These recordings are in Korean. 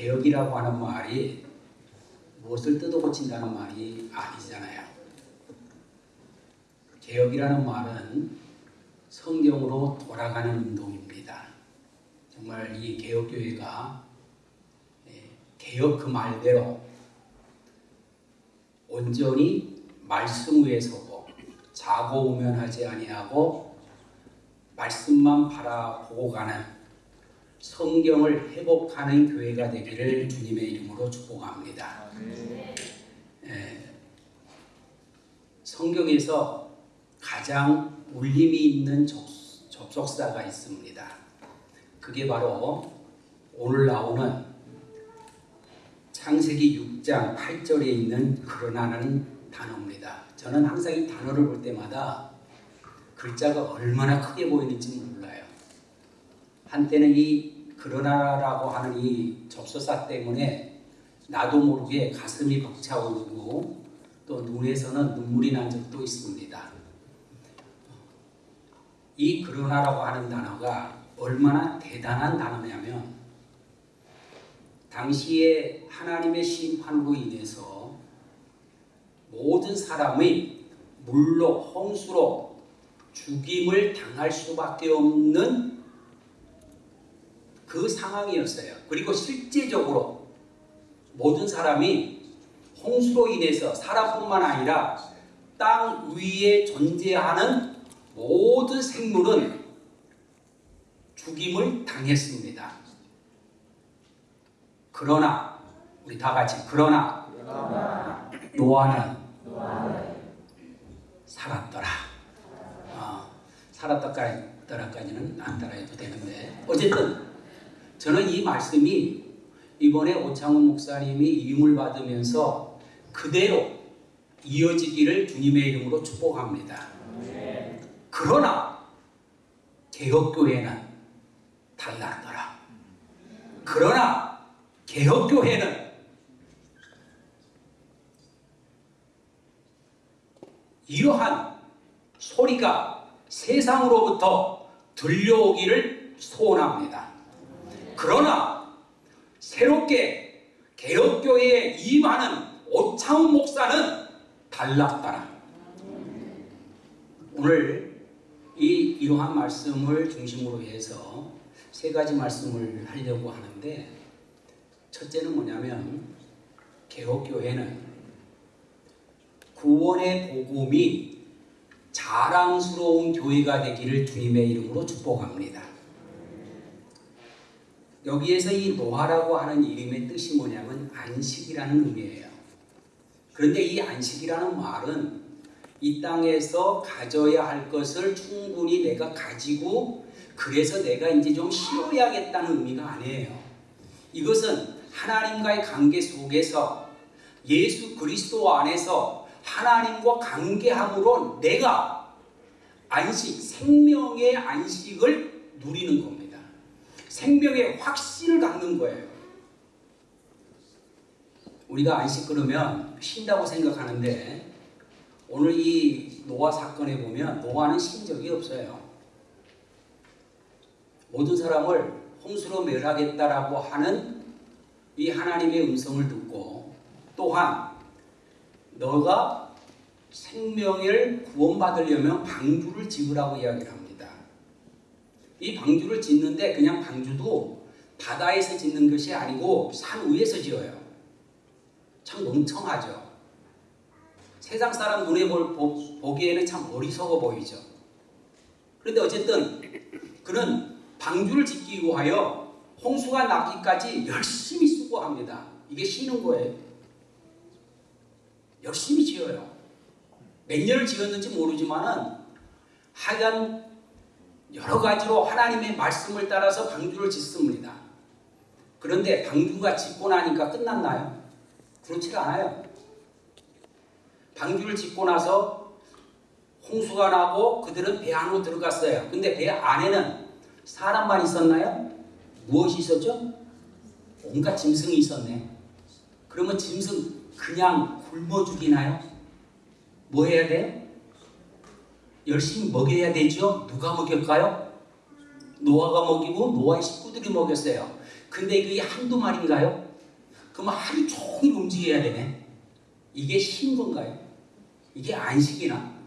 개혁이라고 하는 말이 무엇을 뜯어 고친다는 말이 아니잖아요. 개혁이라는 말은 성경으로 돌아가는 운동입니다. 정말 이 개혁교회가 예, 개혁 그 말대로 온전히 말씀 위에 서고 자고 우면하지 아니하고 말씀만 바라보고 가는 성경을 회복하는 교회가 되기를 주님의 이름으로 축복합니다. 예, 성경에서 가장 울림이 있는 접, 접속사가 있습니다. 그게 바로 오늘 나오는 창세기 6장 8절에 있는 그러나는 단어입니다. 저는 항상 이 단어를 볼 때마다 글자가 얼마나 크게 보이는지. 한때는 이 그러나라고 하는 이 접속사 때문에 나도 모르게 가슴이 벅차오르고 또 눈에서는 눈물이 난 적도 있습니다. 이 그러나라고 하는 단어가 얼마나 대단한 단어냐면 당시에 하나님의 심판으로 인해서 모든 사람의 물로 홍수로 죽임을 당할 수밖에 없는 그 상황이었어요. 그리고 실제적으로 모든 사람이 홍수로 인해서 사람뿐만 아니라 땅 위에 존재하는 모든 생물은 죽임을 당했습니다. 그러나 우리 다 같이 그러나, 노아는, 살았더라. 어, 살았더라까지는 안 따라해도 되는데 어쨌든 저는 이 말씀이 이번에 오창훈 목사님이 이임을 받으면서 그대로 이어지기를 주님의 이름으로 축복합니다. 그러나 개혁교회는 달랐더라. 그러나 개혁교회는 이러한 소리가 세상으로부터 들려오기를 소원합니다. 그러나 새롭게 개혁교회에 임하는 오창훈 목사는 달랐더라. 오늘 이 이러한 말씀을 중심으로 해서 세 가지 말씀을 하려고 하는데 첫째는 뭐냐면 개혁교회는 구원의 복음이 자랑스러운 교회가 되기를 주님의 이름으로 축복합니다. 여기에서 이 노아라고 하는 이름의 뜻이 뭐냐면 안식이라는 의미예요. 그런데 이 안식이라는 말은 이 땅에서 가져야 할 것을 충분히 내가 가지고 그래서 내가 이제 좀 쉬어야겠다는 의미가 아니에요. 이것은 하나님과의 관계 속에서 예수 그리스도 안에서 하나님과 관계함으로 내가 안식, 생명의 안식을 누리는 겁니다. 생명의 확신을 갖는 거예요. 우리가 안식 그러면 쉰다고 생각하는데 오늘 이 노아 사건에 보면 노아는 쉰 적이 없어요. 모든 사람을 홍수로 멸하겠다라고 하는 이 하나님의 음성을 듣고 또한 너가 생명을 구원받으려면 방주를 지으라고 이야기를 합니다. 이 방주를 짓는데 그냥 방주도 바다에서 짓는 것이 아니고 산 위에서 지어요. 참 멍청하죠. 세상 사람 눈에 볼, 보, 기에는 참 어리석어 보이죠. 그런데 어쨌든 그는 방주를 짓기 위하여 홍수가 나기까지 열심히 수고합니다. 이게 쉬는 거예요. 열심히 지어요. 몇 년을 지었는지 모르지만은 하여간 여러 가지로 하나님의 말씀을 따라서 방주를 짓습니다. 그런데 방주가 짓고 나니까 끝났나요? 그렇지 않아요. 방주를 짓고 나서 홍수가 나고 그들은 배 안으로 들어갔어요. 근데 배 안에는 사람만 있었나요? 무엇이 있었죠? 온갖 짐승이 있었네. 그러면 짐승 그냥 굶어 죽이나요? 뭐 해야 돼? 열심히 먹여야 되죠? 누가 먹일까요? 노아가 먹이고 노아의 식구들이 먹였어요. 근데 그게 한두 마리인가요? 그러면 하루 종일 움직여야 되네. 이게 신건가요? 이게 안식이나?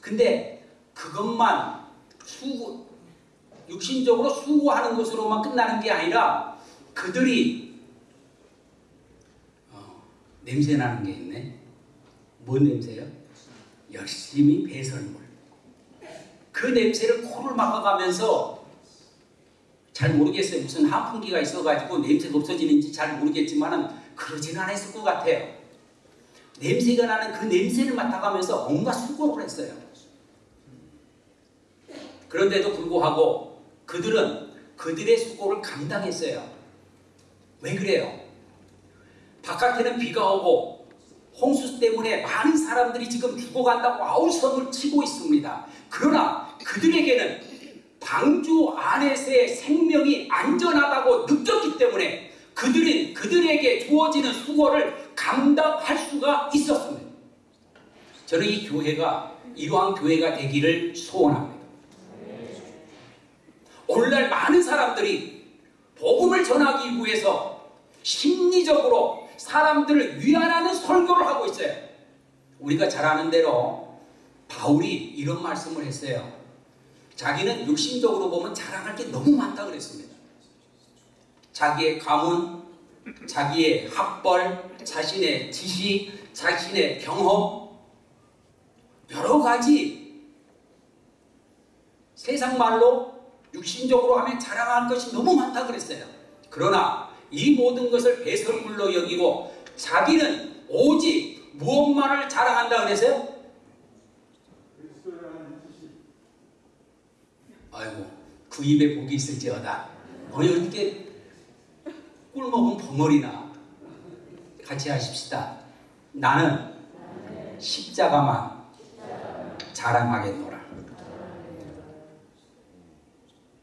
근데 그것만 수고, 육신적으로 수고하는 것으로만 끝나는 게 아니라 그들이 어, 냄새 나는 게 있네. 뭔 냄새요? 열심히 배설물. 그 냄새를 코를 막아가면서 잘 모르겠어요. 무슨 한풍기가 있어가지고 냄새가 없어지는지 잘 모르겠지만은 그러진 않았을 것 같아요. 냄새가 나는 그 냄새를 맡아가면서 온갖 수고를 했어요. 그런데도 불구하고 그들은 그들의 수고를 감당했어요. 왜 그래요? 바깥에는 비가 오고 홍수 때문에 많은 사람들이 지금 죽어간다고 아우성을 치고 있습니다. 그러나 그들에게는 방주 안에서의 생명이 안전하다고 느꼈기 때문에 그들은 그들에게 주어지는 수고를 감당할 수가 있었습니다. 저는 이 교회가 이러한 교회가 되기를 소원합니다. 오늘날 많은 사람들이 복음을 전하기 위해서 심리적으로 사람들을 위안하는 설교를 하고 있어요. 우리가 잘 아는 대로 바울이 이런 말씀을 했어요. 자기는 육신적으로 보면 자랑할 게 너무 많다 그랬습니다. 자기의 가문, 자기의 학벌, 자신의 지식, 자신의 경험, 여러 가지 세상 말로 육신적으로 하면 자랑할 것이 너무 많다 그랬어요. 그러나 이 모든 것을 배설물로 여기고 자기는 오직 무엇만을 자랑한다 그랬어요? 아이고 그 입에 복이 있을지어다. 어이 어떻게 꿀 먹은 벙어리나 같이 하십시다. 나는 십자가만 자랑하겠노라.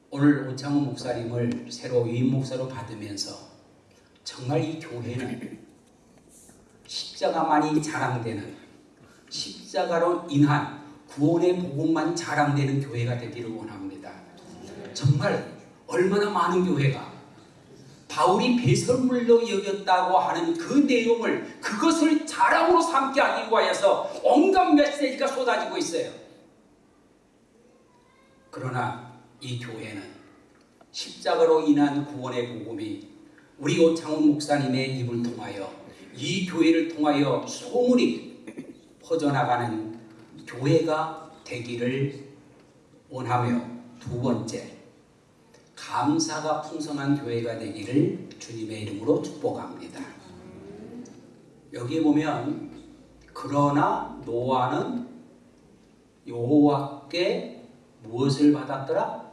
오늘 오창호 목사님을 새로 위임 목사로 받으면서 정말 이 교회는 십자가만이 자랑되는 십자가로 인한 구원의 복음만 자랑되는 교회가 되기를 원합니다. 정말 얼마나 많은 교회가 바울이 배설물로 여겼다고 하는 그 내용을 그것을 자랑으로 삼게 하기 위하여서 온갖 메시지가 쏟아지고 있어요. 그러나 이 교회는 십자가로 인한 구원의 복음이 우리 오창훈 목사님의 입을 통하여 이 교회를 통하여 소문이 퍼져나가는 교회가 되기를 원하며 두 번째 감사가 풍성한 교회가 되기를 주님의 이름으로 축복합니다. 여기 보면 그러나 노아는 여호와께 무엇을 받았더라?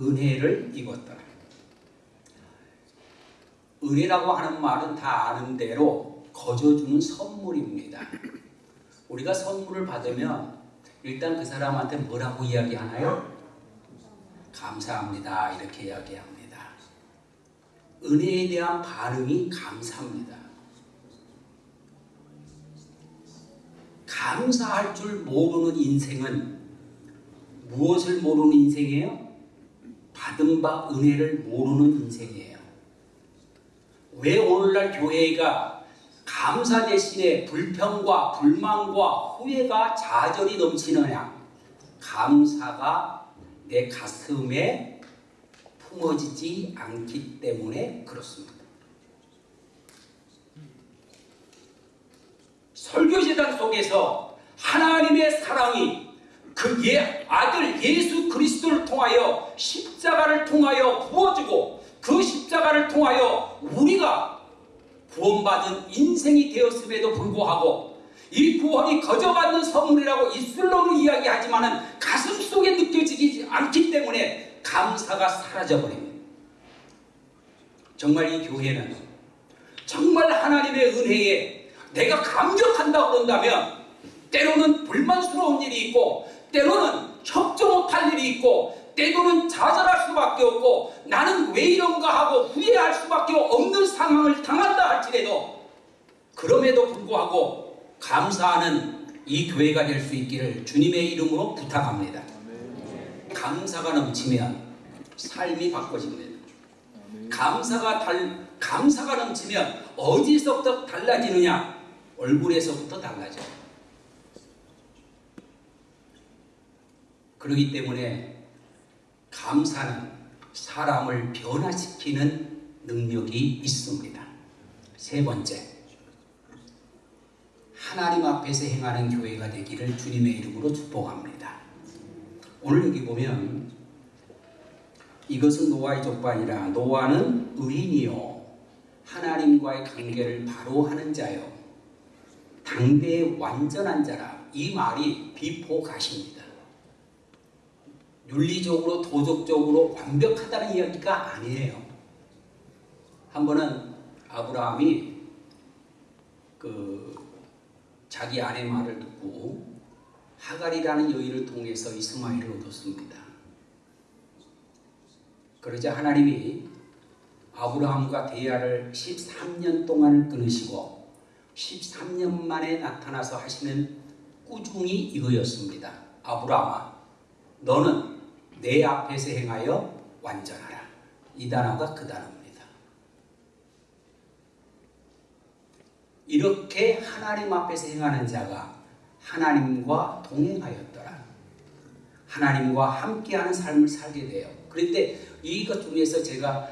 은혜를 입었더라. 은혜라고 하는 말은 다 아는 대로 거저주는 선물입니다. 우리가 선물을 받으면 일단 그 사람한테 뭐라고 이야기하나요? 감사합니다. 이렇게 이야기합니다. 은혜에 대한 반응이 감사합니다. 감사할 줄 모르는 인생은 무엇을 모르는 인생이에요? 받은 바 은혜를 모르는 인생이에요. 왜 오늘날 교회가 감사 대신에 불평과 불만과 후회가 좌절이 넘치느냐? 감사가 내 가슴에 품어지지 않기 때문에 그렇습니다. 설교재단 속에서 하나님의 사랑이 그 예, 아들 예수 그리스도를 통하여 십자가를 통하여 부어주고 그 십자가를 통하여 우리가 구원받은 인생이 되었음에도 불구하고 이 구원이 거저받는 선물이라고 입술로는 이야기하지만은 가슴 속에 느껴지지 않기 때문에 감사가 사라져버립니다. 정말 이 교회는 정말 하나님의 은혜에 내가 감격한다고 그런다면 때로는 불만스러운 일이 있고 때로는 협조 못할 일이 있고 때로는 좌절할 수밖에 없고 왜 이런가 하고 후회할 수밖에 없는 상황을 당한다 할지라도 그럼에도 불구하고 감사하는 이 교회가 될 수 있기를 주님의 이름으로 부탁합니다. 감사가 넘치면 삶이 바꿔집니다. 감사가 달 감사가 넘치면 어디서부터 달라지느냐? 얼굴에서부터 달라져. 그렇기 때문에 감사는 사람을 변화시키는 능력이 있습니다. 세 번째, 하나님 앞에서 행하는 교회가 되기를 주님의 이름으로 축복합니다. 오늘 여기 보면 이것은 노아의 족반이라 노아는 의인이요 하나님과의 관계를 바로 하는 자요 당대의 완전한 자라 이 말이 비포가십니다. 윤리적으로 도덕적으로 완벽하다는 이야기가 아니에요. 한 번은 아브라함이 그 자기 아내 말을 듣고 하갈이라는 여인을 통해서 이스마엘을 얻었습니다. 그러자 하나님이 아브라함과 대화를 13년 동안 끊으시고 13년 만에 나타나서 하시는 꾸중이 이거였습니다. 아브라함아, 너는 내 앞에서 행하여 완전하라. 이 단어가 그 단어입니다. 이렇게 하나님 앞에서 행하는 자가 하나님과 동행하였더라. 하나님과 함께하는 삶을 살게 돼요. 그런데 이것 중에서 제가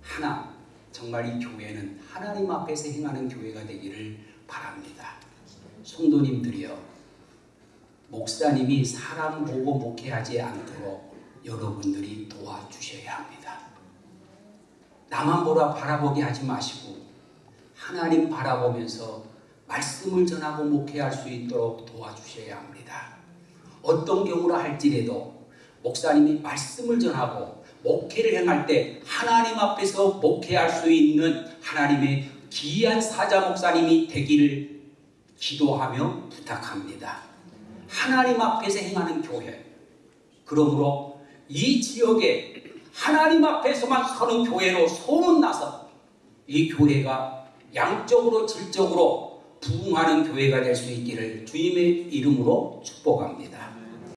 하나 정말 이 교회는 하나님 앞에서 행하는 교회가 되기를 바랍니다. 성도님들이요. 목사님이 사람 보고 목회하지 않도록 여러분들이 도와주셔야 합니다. 나만 보라 바라보게 하지 마시고 하나님 바라보면서 말씀을 전하고 목회할 수 있도록 도와주셔야 합니다. 어떤 경우라 할지라도 목사님이 말씀을 전하고 목회를 행할 때 하나님 앞에서 목회할 수 있는 하나님의 귀한 사자 목사님이 되기를 기도하며 부탁합니다. 하나님 앞에서 행하는 교회. 그러므로 이 지역에 하나님 앞에서만 서는 교회로 소문나서 이 교회가 양적으로 질적으로 부흥하는 교회가 될 수 있기를 주님의 이름으로 축복합니다.